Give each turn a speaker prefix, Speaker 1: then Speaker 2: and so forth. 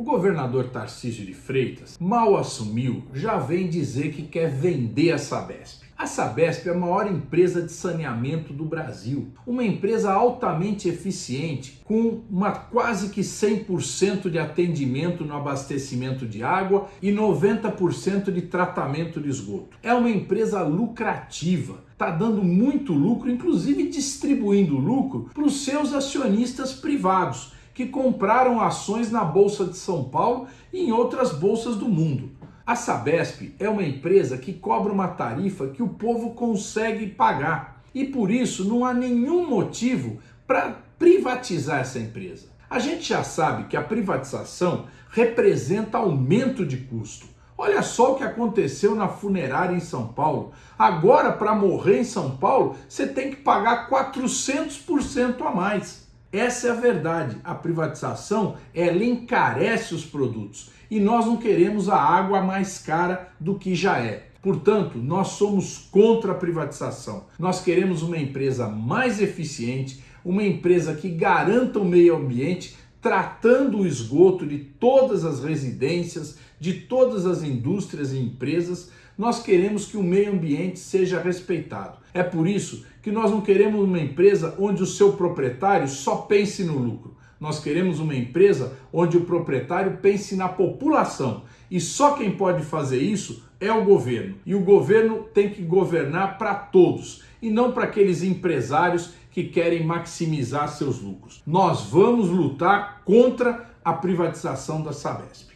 Speaker 1: O governador Tarcísio de Freitas mal assumiu, já vem dizer que quer vender a Sabesp. A Sabesp é a maior empresa de saneamento do Brasil, uma empresa altamente eficiente, com uma quase que 100% de atendimento no abastecimento de água e 90% de tratamento de esgoto. É uma empresa lucrativa, está dando muito lucro, inclusive distribuindo lucro para os seus acionistas privados que compraram ações na Bolsa de São Paulo e em outras bolsas do mundo. A Sabesp é uma empresa que cobra uma tarifa que o povo consegue pagar e por isso não há nenhum motivo para privatizar essa empresa. A gente já sabe que a privatização representa aumento de custo. Olha só o que aconteceu na funerária em São Paulo. Agora, para morrer em São Paulo, você tem que pagar 400% a mais. Essa é a verdade. A privatização ela encarece os produtos e nós não queremos a água mais cara do que já é. Portanto, nós somos contra a privatização. Nós queremos uma empresa mais eficiente, uma empresa que garanta o meio ambiente, tratando o esgoto de todas as residências, de todas as indústrias e empresas, nós queremos que o meio ambiente seja respeitado. É por isso que nós não queremos uma empresa onde o seu proprietário só pense no lucro. Nós queremos uma empresa onde o proprietário pense na população. E só quem pode fazer isso é o governo. E o governo tem que governar para todos e não para aqueles empresários que querem maximizar seus lucros. Nós vamos lutar contra a privatização da Sabesp.